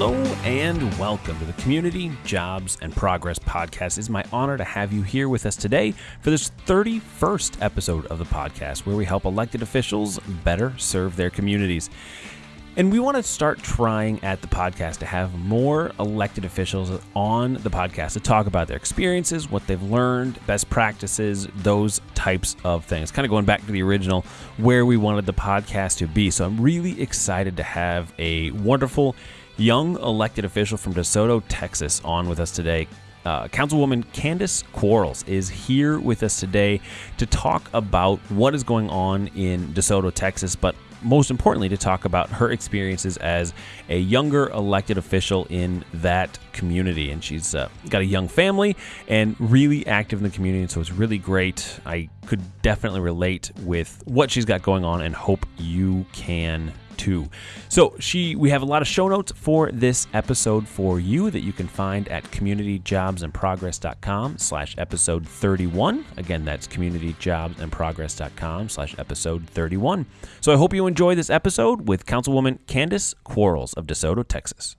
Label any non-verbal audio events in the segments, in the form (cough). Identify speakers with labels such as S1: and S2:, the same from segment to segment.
S1: Hello and welcome to the Community Jobs and Progress podcast. It's my honor to have you here with us today for this 31st episode of the podcast where we help elected officials better serve their communities. And we want to start trying at the podcast to have more elected officials on the podcast to talk about their experiences, what they've learned, best practices, those types of things. Kind of going back to the original where we wanted the podcast to be. So I'm really excited to have a wonderful young elected official from DeSoto, Texas, on with us today. Uh, Councilwoman Candace Quarles is here with us today to talk about what is going on in DeSoto, Texas, but most importantly, to talk about her experiences as a younger elected official in that community. And she's uh, got a young family and really active in the community. And so it's really great. I could definitely relate with what she's got going on and hope you can So she, we have a lot of show notes for this episode for you that you can find at communityjobsandprogress.com slash episode 31. Again, that's communityjobsandprogress.com slash episode 31. So I hope you enjoy this episode with Councilwoman Candace Quarles of DeSoto, Texas.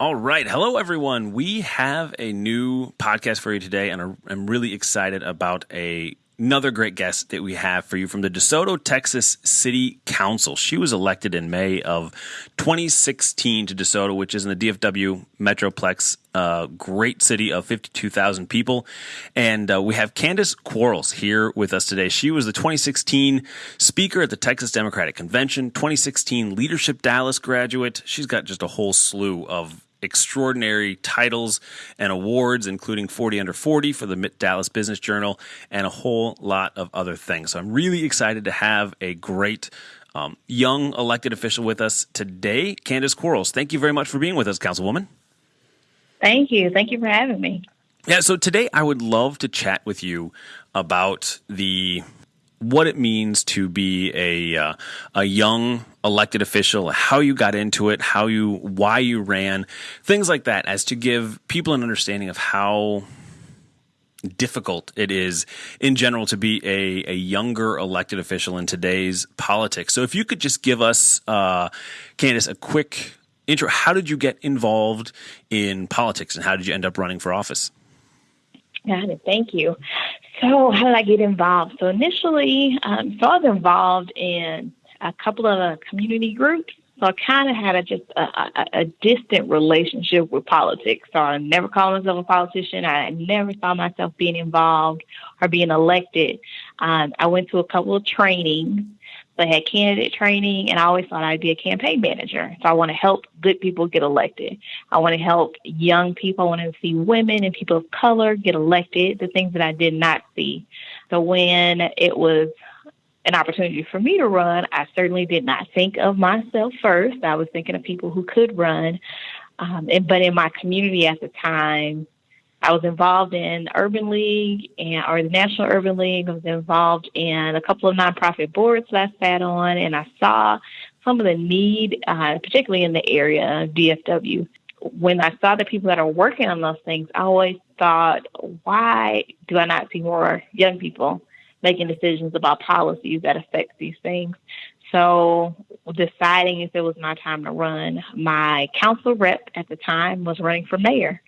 S1: All right. Hello, everyone. We have a new podcast for you today, and I'm really excited about a another great guest that we have for you from the DeSoto, Texas City Council. She was elected in May of 2016 to DeSoto, which is in the DFW Metroplex, uh, great city of 52,000 people. And uh, we have Candace Quarles here with us today. She was the 2016 speaker at the Texas Democratic Convention, 2016 Leadership Dallas graduate. She's got just a whole slew of extraordinary titles and awards, including 40 Under 40 for the Dallas Business Journal and a whole lot of other things. So I'm really excited to have a great um, young elected official with us today, Candace Quarles. Thank you very much for being with us, Councilwoman.
S2: Thank you. Thank you for having me.
S1: Yeah, so today I would love to chat with you about the what it means to be a uh, a young elected official, how you got into it, how you why you ran, things like that, as to give people an understanding of how difficult it is in general to be a, a younger elected official in today's politics. So if you could just give us, uh, Candace, a quick intro. How did you get involved in politics and how did you end up running for office?
S2: Got it. Thank you. So, how did I get involved? So, initially, um, so I was involved in a couple of community groups. So, I kind of had a just a, a, a, distant relationship with politics. So, I never called myself a politician. I never saw myself being involved or being elected. Um, I went to a couple of trainings So I had candidate training, and I always thought I'd be a campaign manager. So I want to help good people get elected. I want to help young people. I want to see women and people of color get elected, the things that I did not see. So when it was an opportunity for me to run, I certainly did not think of myself first. I was thinking of people who could run. Um, and, but in my community at the time, I was involved in Urban League and or the National Urban League. I was involved in a couple of nonprofit boards that I sat on, and I saw some of the need, uh, particularly in the area of DFW. When I saw the people that are working on those things, I always thought, why do I not see more young people making decisions about policies that affect these things? So deciding if it was my time to run, my council rep at the time was running for mayor.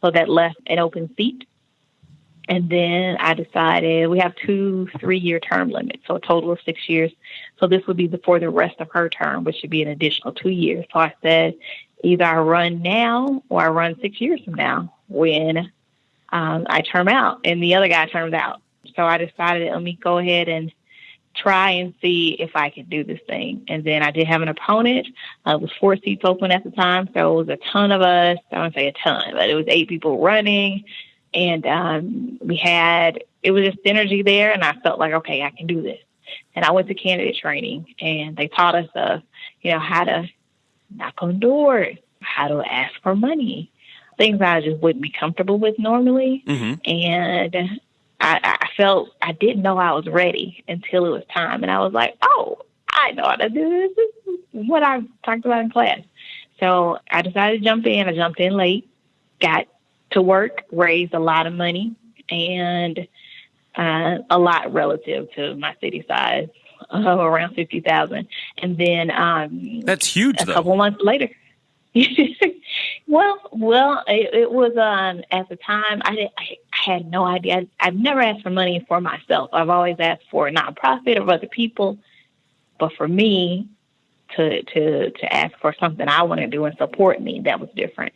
S2: So that left an open seat. And then I decided we have two three year term limits, so a total of six years. So this would be for the rest of her term, which should be an additional two years. So I said, either I run now or I run six years from now when um, I term out. And the other guy termed out. So I decided, let me go ahead and try and see if I could do this thing. And then I did have an opponent. Uh, it was four seats open at the time, so it was a ton of us. I don't say a ton, but it was eight people running, and um, we had it was just energy there, and I felt like okay, I can do this. And I went to candidate training, and they taught us, uh, you know, how to knock on doors, how to ask for money, things I just wouldn't be comfortable with normally. Mm-hmm. And I, I felt I didn't know I was ready until it was time. And I was like, oh, I know how to do this. This is what I talked about in class. So I decided to jump in. I jumped in late, got to work, raised a lot of money, and uh, a lot relative to my city size, uh, around fifty thousand. And then um,
S1: that's huge.
S2: A
S1: though.
S2: couple months later, (laughs) well, well, it, it was um, at the time I, did, I had no idea. I've never asked for money for myself. I've always asked for a nonprofit or other people, but for me to to to ask for something I want to do and support me, that was different.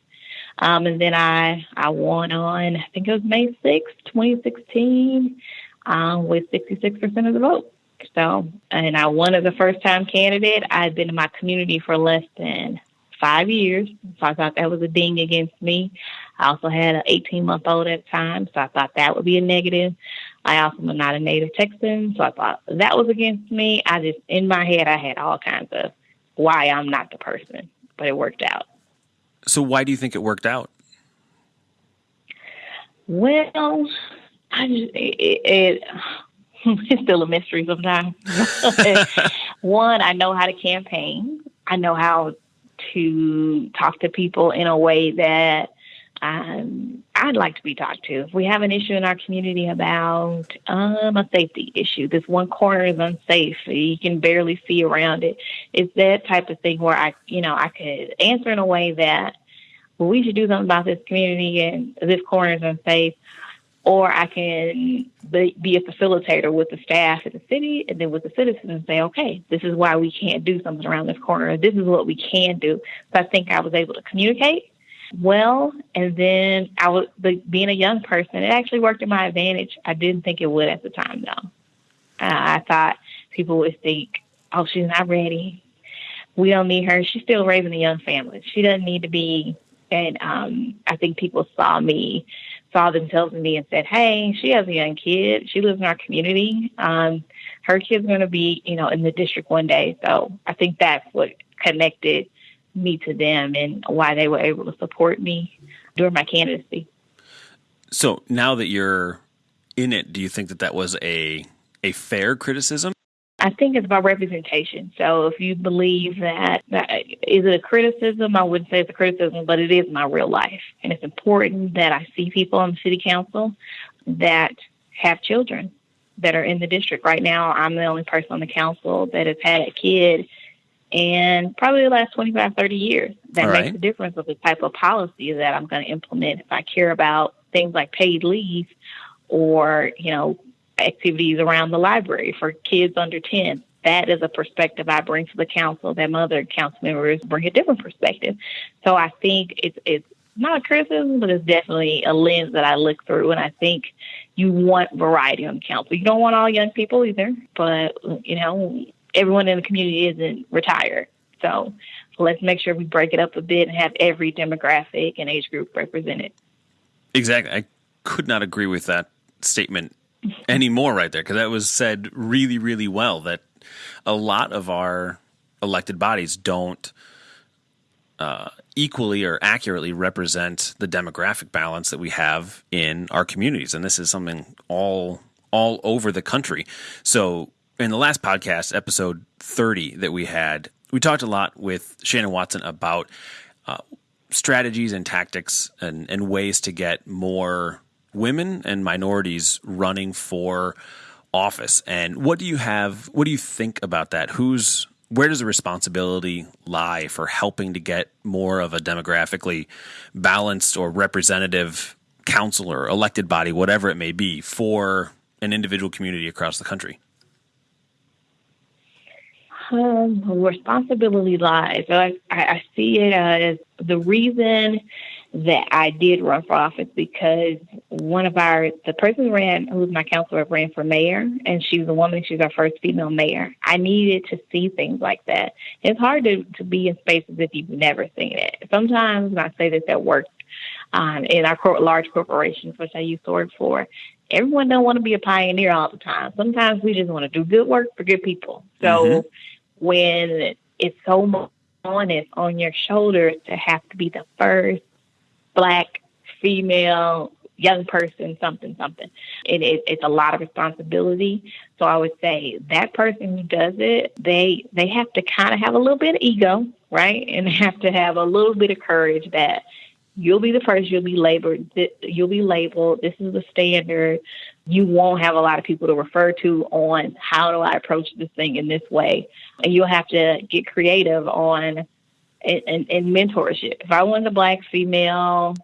S2: Um, and then I I won on I think it was May sixth, twenty sixteen, um, with sixty six percent of the vote. So, and I won as a first time candidate. I had been in my community for less than five years, so I thought that was a ding against me. I also had an 18 month old at the time, so I thought that would be a negative. I also am not a native Texan, so I thought that was against me. I just, in my head, I had all kinds of why I'm not the person, but it worked out.
S1: So, why do you think it worked out?
S2: Well, I just, it, it (laughs) it's still a mystery sometimes. (laughs) One, I know how to campaign. I know how to talk to people in a way that um, I'd like to be talked to. If we have an issue in our community about um, a safety issue, this one corner is unsafe, you can barely see around it. It's that type of thing where I, you know, I could answer in a way that, well, we should do something about this community and this corner is unsafe or I can be a facilitator with the staff at the city and then with the citizens and say, okay, this is why we can't do something around this corner. This is what we can do. So I think I was able to communicate well. And then I was being a young person, it actually worked in my advantage. I didn't think it would at the time, though. Uh, I thought people would think, oh, she's not ready. We don't need her. She's still raising a young family. She doesn't need to be. And um, I think people saw me saw themselves in me and said, "Hey, she has a young kid. She lives in our community. Um, her kid's going to be, you know, in the district one day." So I think that's what connected me to them and why they were able to support me during my candidacy.
S1: So now that you're in it, do you think that that was a a fair criticism?
S2: I think it's about representation. So if you believe that, that is it a criticism, I wouldn't say it's a criticism, but it is my real life. And it's important that I see people on the city council that have children that are in the district. Right now, I'm the only person on the council that has had a kid in probably the last 25, 30 years. That All makes right. a difference of the type of policy that I'm going to implement if I care about things like paid leave or, you know, activities around the library for kids under 10. That is a perspective I bring to the council that my other council members bring a different perspective. So I think it's, it's not a criticism, but it's definitely a lens that I look through. And I think you want variety on the council. You don't want all young people either, but, you know, everyone in the community isn't retired. So let's make sure we break it up a bit and have every demographic and age group represented.
S1: Exactly. I could not agree with that statement anymore right there because that was said really really well that a lot of our elected bodies don't uh, equally or accurately represent the demographic balance that we have in our communities and this is something all all over the country so in the last podcast episode 30 that we had we talked a lot with shannon watson about uh, strategies and tactics and, and ways to get more women and minorities running for office. And what do you have? What do you think about that? Who's where does the responsibility lie for helping to get more of a demographically balanced or representative council or elected body, whatever it may be, for an individual community across the country?
S2: Um, responsibility lies. I, I see it as the reason that I did run for office because one of our the person ran who was my counselor ran for mayor and she was a woman, she was our first female mayor. I needed to see things like that. It's hard to, to be in spaces if you've never seen it. Sometimes and I say this at work, um, in our cor- large corporations, which I used to work for, everyone don't want to be a pioneer all the time. Sometimes we just want to do good work for good people. So mm-hmm. When it's so much on your shoulders to have to be the first black, female, young person, something, something. It, it, it's a lot of responsibility. So I would say that person who does it, they they have to kind of have a little bit of ego, right, and (laughs) have to have a little bit of courage that you'll be the first, you'll be labeled, you'll be labeled. This is the standard. You won't have a lot of people to refer to on how do I approach this thing in this way, and you'll have to get creative on in, in, in mentorship. If I was a black female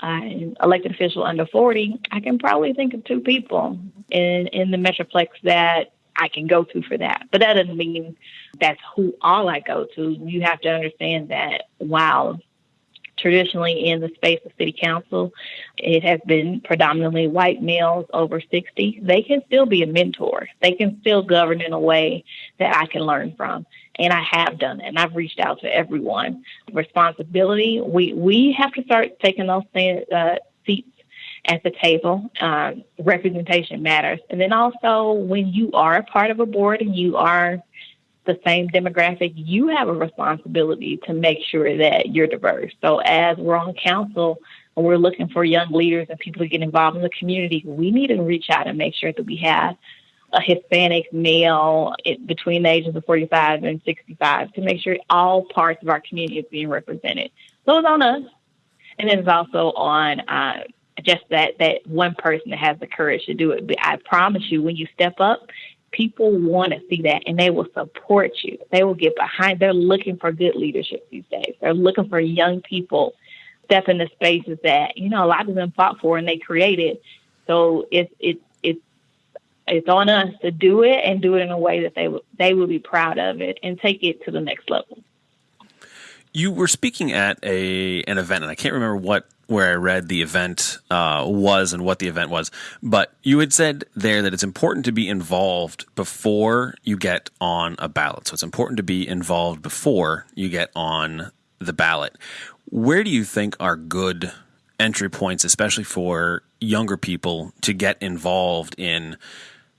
S2: uh, elected official under 40, I can probably think of two people in, in the Metroplex that I can go to for that. But that doesn't mean that's who all I go to. You have to understand that while traditionally in the space of city council, it has been predominantly white males over 60. They can still be a mentor. They can still govern in a way that I can learn from. And I have done it, and I've reached out to everyone. Responsibility, we, we have to start taking those uh, seats at the table. Um, representation matters. And then also, when you are a part of a board and you are the same demographic, you have a responsibility to make sure that you're diverse. So, as we're on council and we're looking for young leaders and people to get involved in the community, we need to reach out and make sure that we have a Hispanic male between the ages of 45 and 65 to make sure all parts of our community is being represented. So it's on us. And it's also on uh, just that, that one person that has the courage to do it. But I promise you, when you step up, people want to see that and they will support you. They will get behind. They're looking for good leadership these days. They're looking for young people step into spaces that, you know, a lot of them fought for and they created. So it's it's it's it's on us to do it and do it in a way that they will they will be proud of it and take it to the next level.
S1: You were speaking at a an event, and I can't remember what where I read the event uh, was and what the event was, but you had said there that it's important to be involved before you get on a ballot. So it's important to be involved before you get on the ballot. Where do you think are good entry points, especially for younger people, to get involved in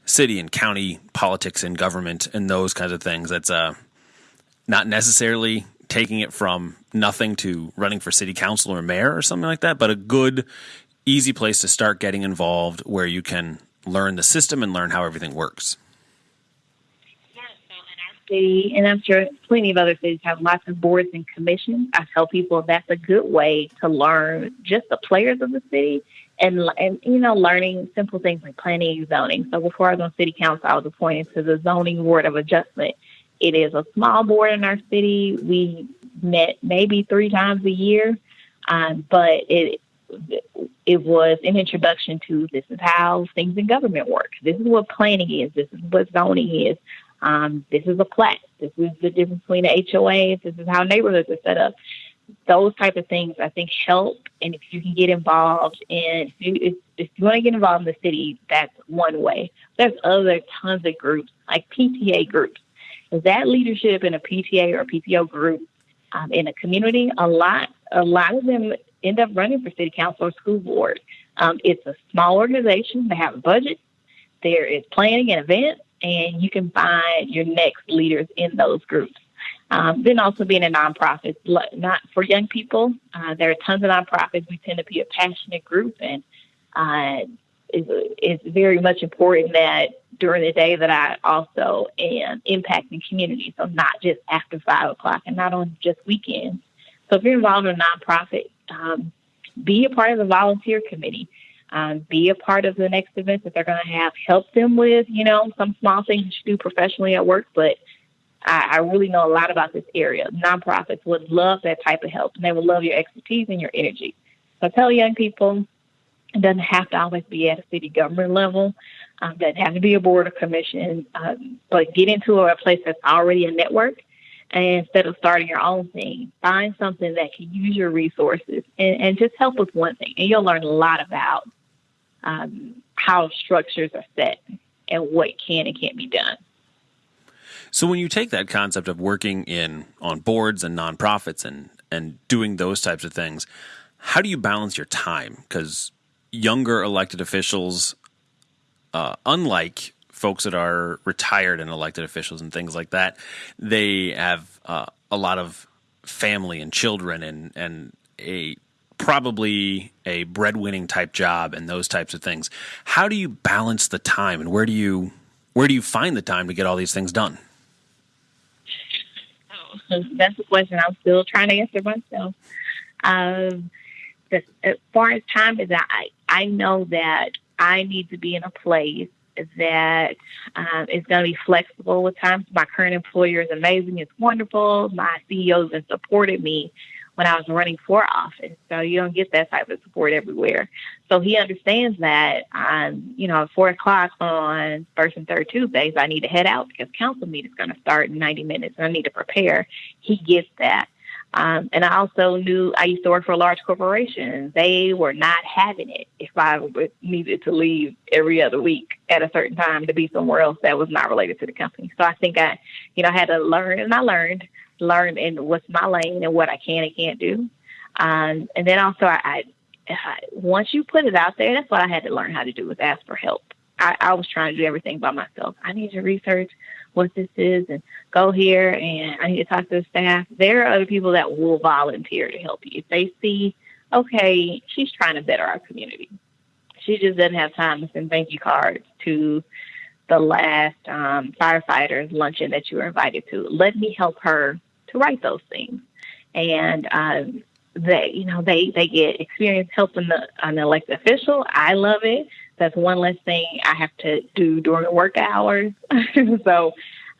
S1: city and county politics and government and those kinds of things? That's uh, not necessarily taking it from nothing to running for city council or mayor or something like that, but a good, easy place to start getting involved where you can learn the system and learn how everything works.
S2: So in our city, and I'm sure plenty of other cities have lots of boards and commissions. I tell people that's a good way to learn just the players of the city and and you know learning simple things like planning and zoning. So before I was on city council, I was appointed to the zoning board of adjustment, it is a small board in our city. We met maybe three times a year, um, but it it was an introduction to this is how things in government work. This is what planning is. This is what zoning is. Um, this is a plat. This is the difference between the HOAs. This is how neighborhoods are set up. Those type of things I think help. And if you can get involved in, if you, if, if you want to get involved in the city, that's one way. There's other tons of groups like PTA groups that leadership in a PTA or PTO group um, in a community, a lot, a lot of them end up running for city council or school board. Um, it's a small organization. They have a budget. There is planning and events, and you can find your next leaders in those groups. Um, then also being a nonprofit, not for young people. Uh, there are tons of nonprofits. We tend to be a passionate group, and uh, it's, it's very much important that during the day that I also am impacting community. So not just after five o'clock and not on just weekends. So if you're involved in a nonprofit, um, be a part of the volunteer committee. Um, be a part of the next event that they're going to have. Help them with, you know, some small things you do professionally at work. But I, I really know a lot about this area. Nonprofits would love that type of help, and they would love your expertise and your energy. So tell young people it doesn't have to always be at a city government level. Um, doesn't have to be a board or commission. Um, but get into a place that's already a network. And instead of starting your own thing, find something that can use your resources and, and just help with one thing. And you'll learn a lot about um, how structures are set and what can and can't be done.
S1: So when you take that concept of working in on boards and nonprofits and and doing those types of things, how do you balance your time? Because younger elected officials, uh, unlike folks that are retired and elected officials and things like that, they have uh, a lot of family and children and and a probably a breadwinning type job and those types of things. How do you balance the time and where do you where do you find the time to get all these things done?
S2: Oh, (laughs) that's a question I'm still trying to answer myself. Um, as far as time is, I I know that I need to be in a place that um, is going to be flexible with times. My current employer is amazing. It's wonderful. My CEO has supported me when I was running for office. So you don't get that type of support everywhere. So he understands that um, you know, at four o'clock on first and third Tuesdays, I need to head out because council meeting is going to start in 90 minutes and I need to prepare. He gets that. Um, and I also knew I used to work for a large corporation. They were not having it if I needed to leave every other week at a certain time to be somewhere else that was not related to the company. So I think I, you know, had to learn, and I learned, learn in what's my lane and what I can and can't do. Um, and then also, I, I, once you put it out there, that's what I had to learn how to do was ask for help. I, I was trying to do everything by myself. I need to research what this is and go here and I need to talk to the staff. There are other people that will volunteer to help you. If they see, okay, she's trying to better our community. She just doesn't have time to send thank you cards to the last um, firefighters luncheon that you were invited to. Let me help her to write those things. And um, they, you know, they, they get experience helping the, an elected official. I love it. That's one less thing I have to do during work hours. (laughs) so,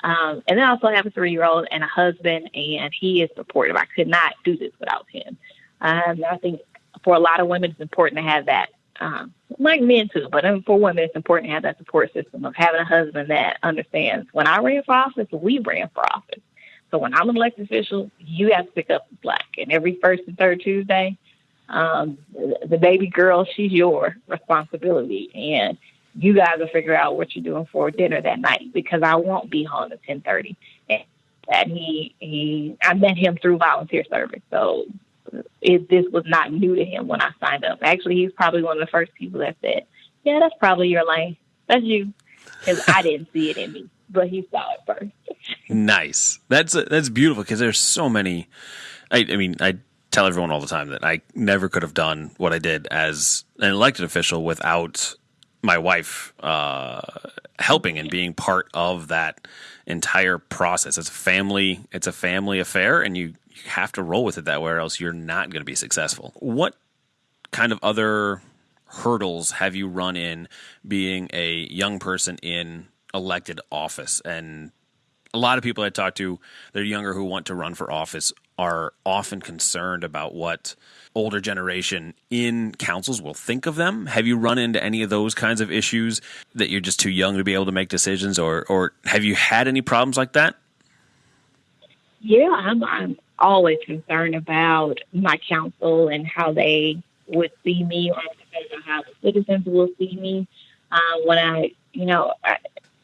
S2: um, and then I also have a three year old and a husband, and he is supportive. I could not do this without him. Um, I think for a lot of women, it's important to have that. Um, like men too, but for women, it's important to have that support system of having a husband that understands. When I ran for office, we ran for office. So when I'm an elected official, you have to pick up the slack. And every first and third Tuesday, um, the baby girl, she's your responsibility. And you guys will figure out what you're doing for dinner that night because I won't be home at 1030. And he, he, I met him through volunteer service. So it, this was not new to him when I signed up. Actually, he's probably one of the first people that said, yeah, that's probably your lane. That's you. Cause I didn't see it in me, but he saw it first.
S1: nice. That's, that's beautiful. Cause there's so many, I, I mean, I tell everyone all the time that I never could have done what I did as an elected official without my wife uh, helping and being part of that entire process. It's a family. It's a family affair, and you you have to roll with it that way, or else you're not going to be successful. What kind of other hurdles have you run in being a young person in elected office and a lot of people I talk to, they're younger who want to run for office, are often concerned about what older generation in councils will think of them. Have you run into any of those kinds of issues that you're just too young to be able to make decisions, or or have you had any problems like that?
S2: Yeah, I'm, I'm always concerned about my council and how they would see me, or how the citizens will see me uh, when I, you know, I,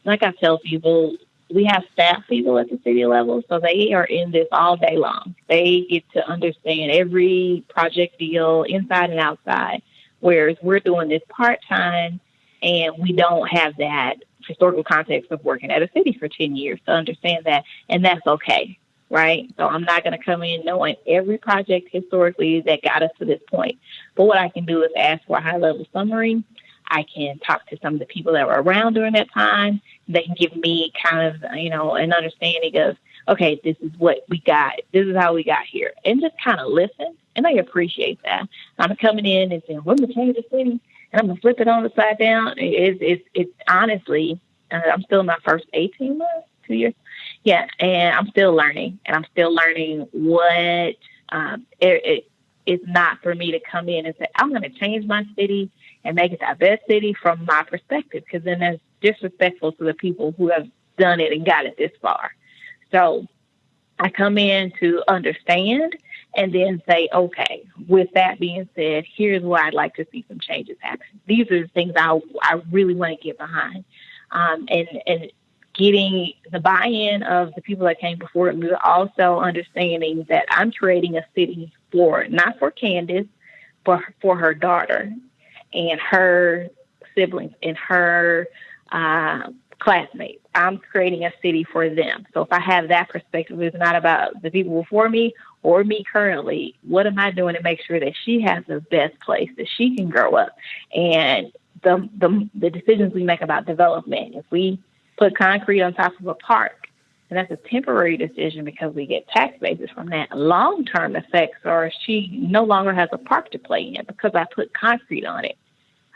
S2: like I tell people, we have staff people at the city level, so they are in this all day long. They get to understand every project deal inside and outside, whereas we're doing this part time and we don't have that historical context of working at a city for 10 years to understand that, and that's okay, right? So I'm not going to come in knowing every project historically that got us to this point. But what I can do is ask for a high level summary I can talk to some of the people that were around during that time. They can give me kind of, you know, an understanding of, okay, this is what we got. This is how we got here. And just kind of listen. And I appreciate that. I'm coming in and saying, we're going to change the city and I'm going to flip it on the side down. It's, it's, it's honestly, uh, I'm still in my first 18 months, two years. Yeah. And I'm still learning and I'm still learning what, um, it, it, it's not for me to come in and say, I'm going to change my city and make it the best city from my perspective, because then that's disrespectful to the people who have done it and got it this far. So I come in to understand and then say, okay, with that being said, here's where I'd like to see some changes happen. These are the things I, I really want to get behind. Um, and, and getting the buy-in of the people that came before me, also understanding that I'm creating a city for, not for Candace, but for her daughter and her siblings and her uh, classmates. I'm creating a city for them. So if I have that perspective, it's not about the people before me or me currently. What am I doing to make sure that she has the best place that she can grow up? And the the, the decisions we make about development. If we put concrete on top of a park, and that's a temporary decision because we get tax bases from that. Long term effects are she no longer has a park to play in because I put concrete on it.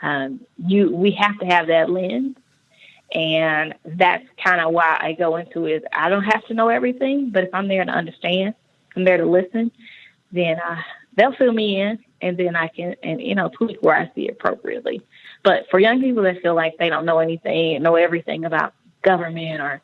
S2: Um, you we have to have that lens, And that's kind of why I go into it. I don't have to know everything, but if I'm there to understand, I'm there to listen, then uh, they'll fill me in, and then I can, and you know, tweak where I see appropriately. But for young people that feel like they don't know anything, know everything about government, or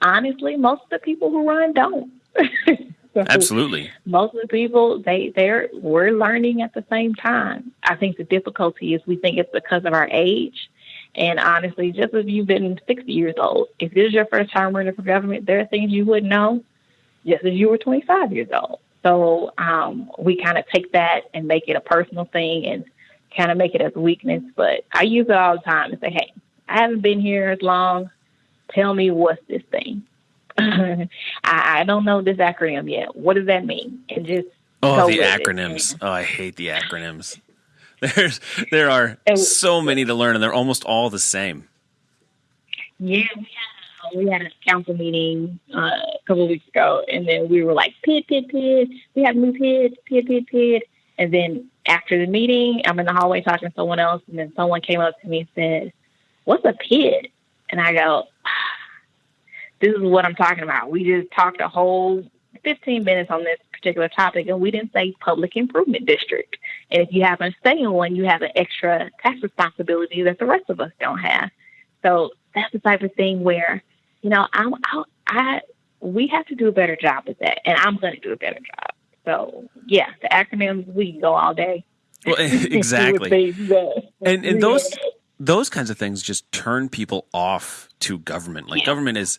S2: honestly, most of the people who run don't. (laughs)
S1: so Absolutely.
S2: Most of the people they they're we're learning at the same time. I think the difficulty is we think it's because of our age. And honestly, just if you've been 60 years old, if this is your first time running for government, there are things you wouldn't know just as you were 25 years old. So um, we kind of take that and make it a personal thing and kind of make it as a weakness. But I use it all the time and say, hey, I haven't been here as long. Tell me what's this thing. (laughs) I, I don't know this acronym yet. What does that mean? And just
S1: oh, the acronyms. It. Oh, I hate the acronyms. (laughs) There's there are so many to learn, and they're almost all the same.
S2: Yeah, we had, we had a council meeting uh, a couple of weeks ago, and then we were like, "Pid, pid, pid." We have new pid, pid, pid, pid. And then after the meeting, I'm in the hallway talking to someone else, and then someone came up to me and said, "What's a pid?" And I go, "This is what I'm talking about. We just talked a whole 15 minutes on this particular topic, and we didn't say public improvement district. And if you happen to stay in one, you have an extra tax responsibility that the rest of us don't have. So that's the type of thing where, you know, I, I, I we have to do a better job with that, and I'm going to do a better job. So yeah, the acronyms we can go all day.
S1: Well, (laughs) eh, exactly. and and those (laughs) those kinds of things just turn people off to government. Like yeah. government is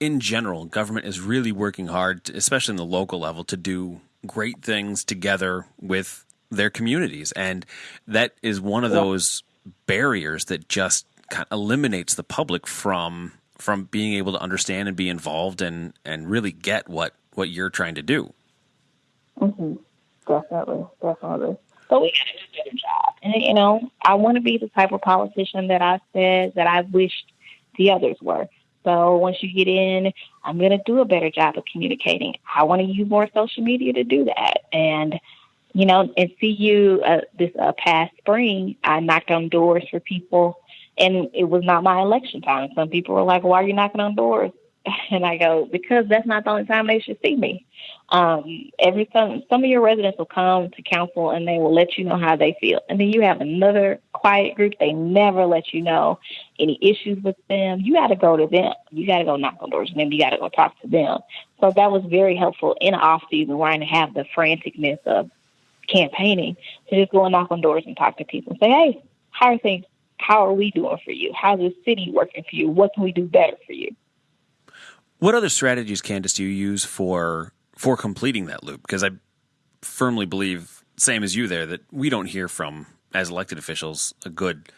S1: in general, government is really working hard, to, especially in the local level, to do great things together with their communities. And that is one of those barriers that just kind of eliminates the public from from being able to understand and be involved and and really get what what you're trying to do.
S2: Mm-hmm. Definitely, definitely. So we got to do a better job. And you know, I want to be the type of politician that I said that I wished the others were. So once you get in, I'm going to do a better job of communicating. I want to use more social media to do that. And, you know, and see you uh, this uh, past spring, I knocked on doors for people, and it was not my election time. Some people were like, why are you knocking on doors? (laughs) And I go, because that's not the only time they should see me. Um, every time some of your residents will come to council and they will let you know how they feel. And then you have another quiet group, they never let you know any issues with them. You got to go to them. You got to go knock on doors and then you got to go talk to them. So that was very helpful in off season where I didn't have the franticness of campaigning to just go and knock on doors and talk to people and say, hey, how are things? How are we doing for you? How's the city working for you? What can we do better for you?
S1: What other strategies, Candace, do you use for for completing that loop? Because I firmly believe, same as you there, that we don't hear from as elected officials a good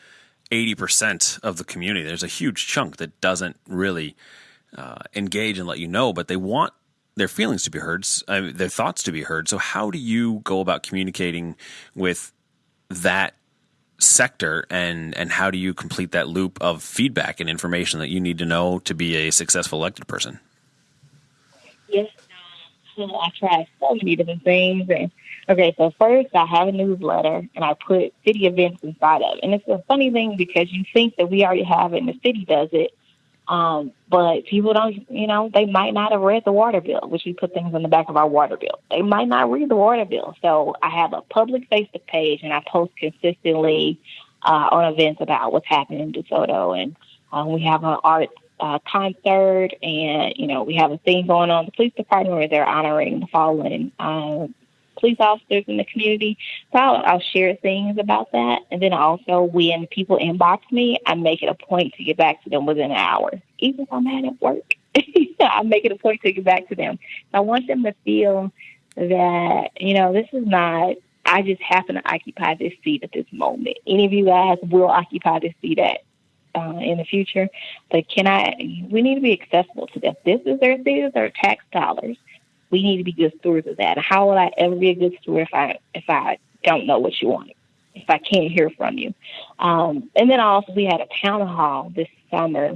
S1: eighty percent of the community. There's a huge chunk that doesn't really uh, engage and let you know, but they want their feelings to be heard, uh, their thoughts to be heard. So, how do you go about communicating with that sector and and how do you complete that loop of feedback and information that you need to know to be a successful elected person?
S2: Yes, I try so many different things. And okay, so first I have a newsletter and I put city events inside of it. And it's a funny thing because you think that we already have it and the city does it, um, but people don't, you know, they might not have read the water bill, which we put things on the back of our water bill. They might not read the water bill. So I have a public Facebook page and I post consistently uh, on events about what's happening in DeSoto. And um, we have an art uh, concert and, you know, we have a thing going on the police department where they're honoring the fallen uh, police officers in the community. So I'll, I'll share things about that. And then also when people inbox me, I make it a point to get back to them within an hour. Even if I'm at work, (laughs) I make it a point to get back to them. I want them to feel that, you know, this is not, I just happen to occupy this seat at this moment. Any of you guys will occupy this seat at uh, in the future. But can I? We need to be accessible to them. This is their this is their tax dollars we need to be good stewards of that. How will I ever be a good steward if I if I don't know what you want, if I can't hear from you? Um, and then also we had a town hall this summer,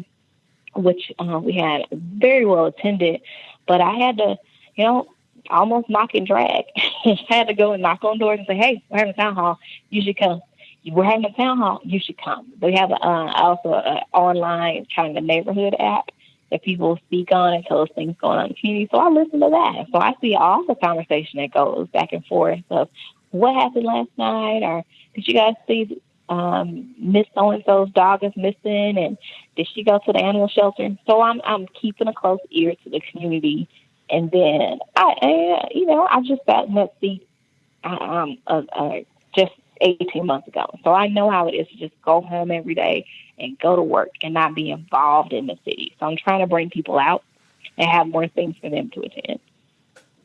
S2: which uh, we had very well attended, but I had to, you know, almost knock and drag. (laughs) I had to go and knock on doors and say, "Hey, we're having a town hall. You should come." we're having a town hall, you should come. We have uh, also an online kind of neighborhood app that people speak on and tell us things going on in the community. So I listen to that. So I see all the conversation that goes back and forth of what happened last night or did you guys see um, Miss So and So's dog is missing and did she go to the animal shelter? So I'm I'm keeping a close ear to the community. And then I, I you know, I just got in that seat um, uh, uh, just 18 months ago. So I know how it is to just go home every day and go to work and not be involved in the city. So I'm trying to bring people out and have more things for them to attend.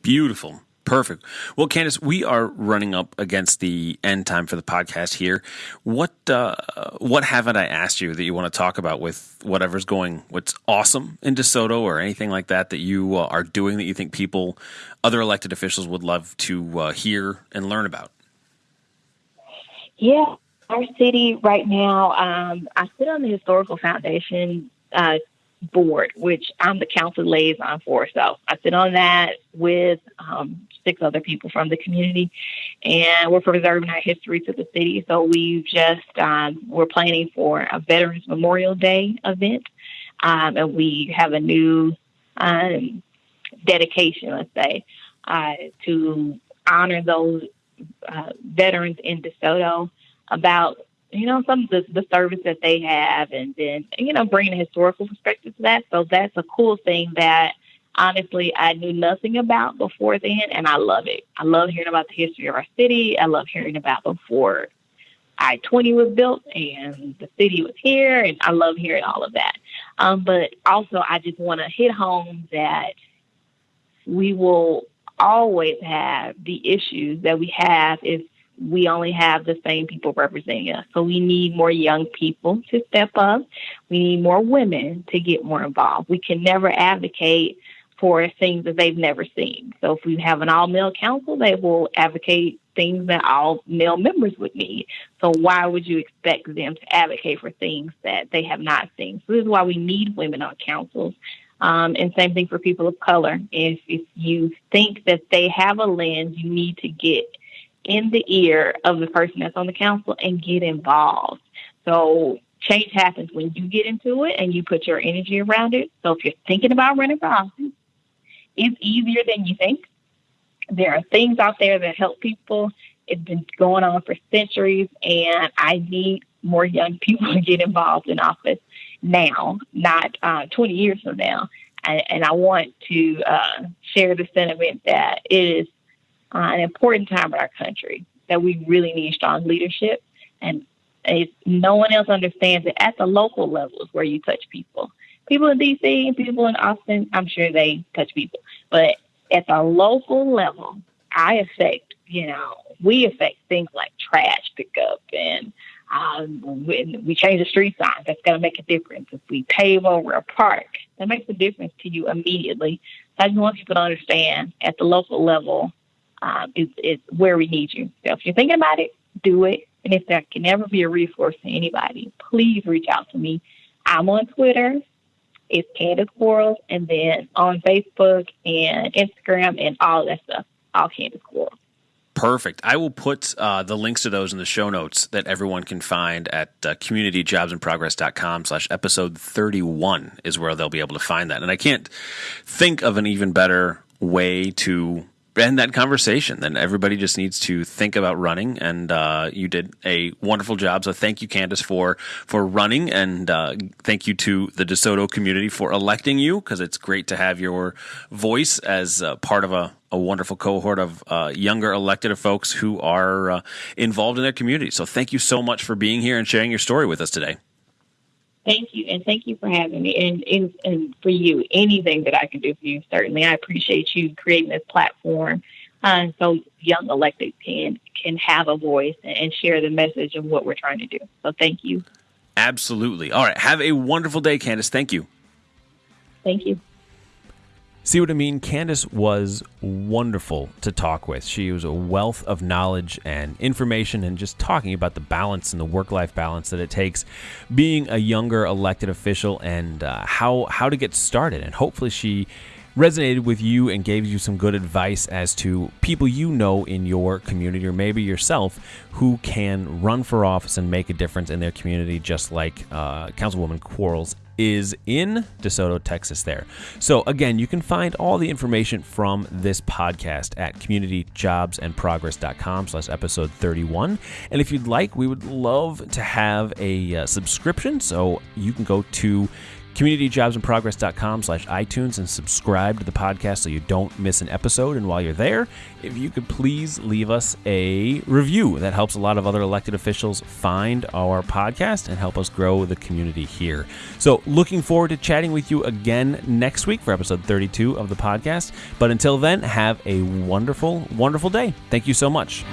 S1: Beautiful. Perfect. Well, Candace, we are running up against the end time for the podcast here. What uh, what haven't I asked you that you want to talk about with whatever's going, what's awesome in DeSoto or anything like that that you uh, are doing that you think people, other elected officials would love to uh, hear and learn about?
S2: Yeah, our city right now, um, I sit on the Historical Foundation uh, board, which I'm the council liaison for. So I sit on that with um, six other people from the community, and we're preserving our history to the city. So we've just um, we're planning for a Veterans Memorial Day event, um, and we have a new um, dedication, let's say, uh, to honor those uh, veterans in DeSoto about you know some of the, the service that they have and then you know bringing a historical perspective to that. So that's a cool thing that honestly i knew nothing about before then and i love it. I love hearing about the history of our city. I love hearing about before i-20 was built and the city was here and i love hearing all of that. Um, but also i just want to hit home that we will always have the issues that we have if we only have the same people representing us. So we need more young people to step up. We need more women to get more involved. We can never advocate for things that they've never seen. So if we have an all male council, they will advocate things that all male members would need. So why would you expect them to advocate for things that they have not seen? So this is why we need women on councils. Um, and same thing for people of color. If if you think that they have a lens, you need to get in the ear of the person that's on the council and get involved. So change happens when you get into it and you put your energy around it. So if you're thinking about running for office, it's easier than you think. There are things out there that help people. It's been going on for centuries, and I need more young (laughs) people to get involved in office now, not uh, 20 years from now. And, and I want to uh, share the sentiment that it is uh, an important time in our country that we really need strong leadership. And no one else understands it at the local levels where you touch people. People in DC and people in Austin, I'm sure they touch people. But at the local level, I affect, you know, we affect things like trash pickup and um, when we change the street signs, that's going to make a difference. If we pave over a park, that makes a difference to you immediately. So I just want people to understand at the local level, um, is, is where we need you. So if you're thinking about it, do it. And if there can ever be a resource to anybody, please reach out to me. I'm on Twitter. It's Candace Quarles. And then on Facebook and Instagram and all that stuff, all Candace Quarles.
S1: Perfect. I will put uh, the links to those in the show notes that everyone can find at uh, communityjobsandprogress.com slash episode 31 is where they'll be able to find that. And I can't think of an even better way to end that conversation. Then everybody just needs to think about running, and uh, you did a wonderful job. So thank you, Candace, for for running, and uh, thank you to the DeSoto community for electing you because it's great to have your voice as part of a, a wonderful cohort of uh, younger elected folks who are uh, involved in their community. So thank you so much for being here and sharing your story with us today.
S2: Thank you, and thank you for having me, and, and and for you, anything that I can do for you, certainly. I appreciate you creating this platform, uh, so young elected can can have a voice and share the message of what we're trying to do. So, thank you.
S1: Absolutely. All right. Have a wonderful day, Candace. Thank you.
S2: Thank you.
S1: See what I mean? Candace was wonderful to talk with. She was a wealth of knowledge and information, and just talking about the balance and the work life balance that it takes being a younger elected official and uh, how, how to get started. And hopefully, she resonated with you and gave you some good advice as to people you know in your community or maybe yourself who can run for office and make a difference in their community, just like uh, Councilwoman Quarles is in DeSoto, Texas, there. So, again, you can find all the information from this podcast at communityjobsandprogress.com slash episode 31. And if you'd like, we would love to have a uh, subscription. So you can go to communityjobsandprogress.com slash itunes and subscribe to the podcast so you don't miss an episode. And while you're there if you could please leave us a review. That helps a lot of other elected officials find our podcast and help us grow the community here. So looking forward to chatting with you again next week for episode 32 of the podcast. But until then have a wonderful wonderful day. Thank you so much